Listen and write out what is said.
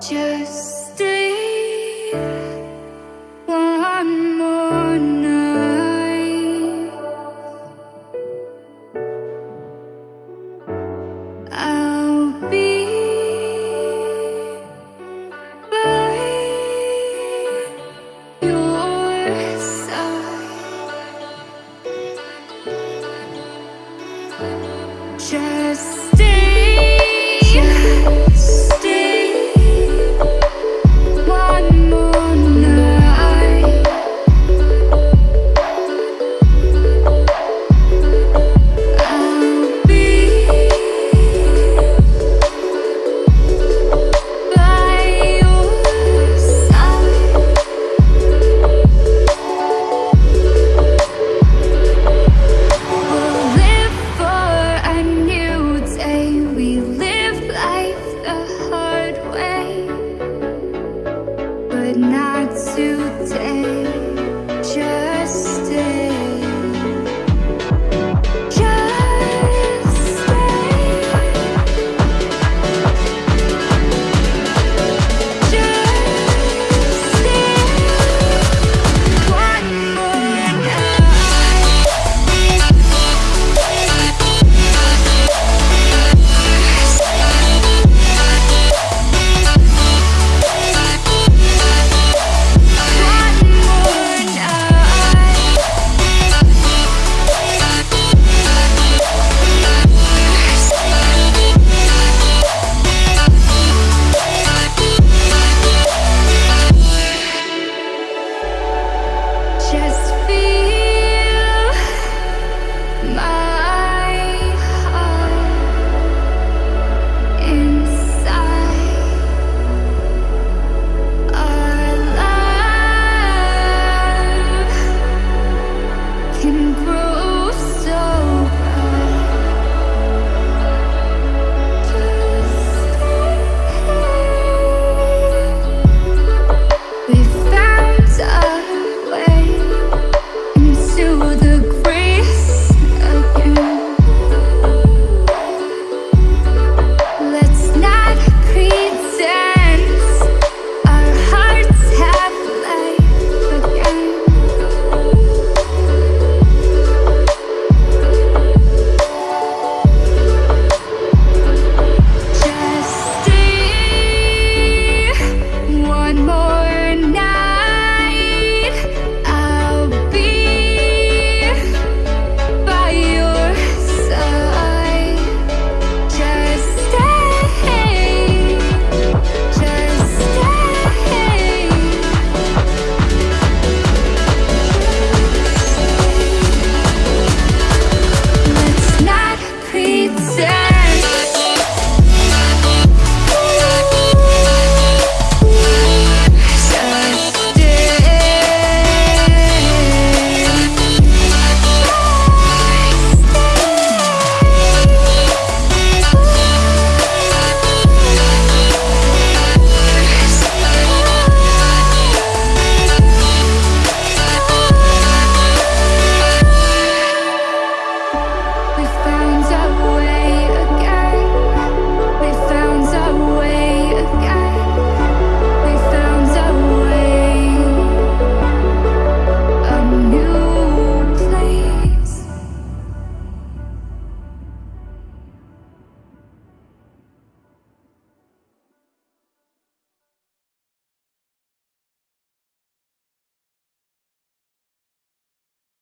Just stay one more night. I'll be by your side. Just stay. not today